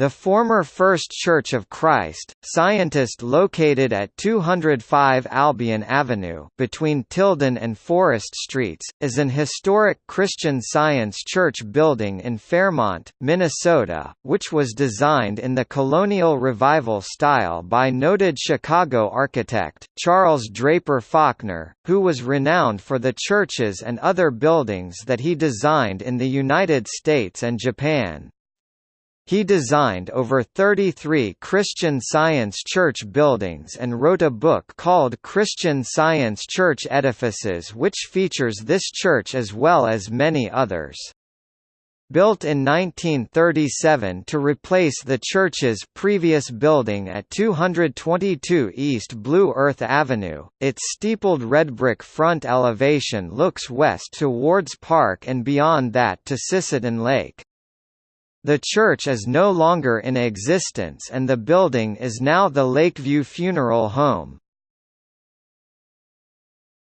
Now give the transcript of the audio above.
The former First Church of Christ, Scientist located at 205 Albion Avenue between Tilden and Forest Streets, is an historic Christian Science church building in Fairmont, Minnesota, which was designed in the Colonial Revival style by noted Chicago architect, Charles Draper Faulkner, who was renowned for the churches and other buildings that he designed in the United States and Japan. He designed over 33 Christian Science church buildings and wrote a book called Christian Science Church Edifices which features this church as well as many others. Built in 1937 to replace the church's previous building at 222 East Blue Earth Avenue, its steepled red brick front elevation looks west towards Park and beyond that to Sisseton Lake. The church is no longer in existence and the building is now the Lakeview Funeral Home.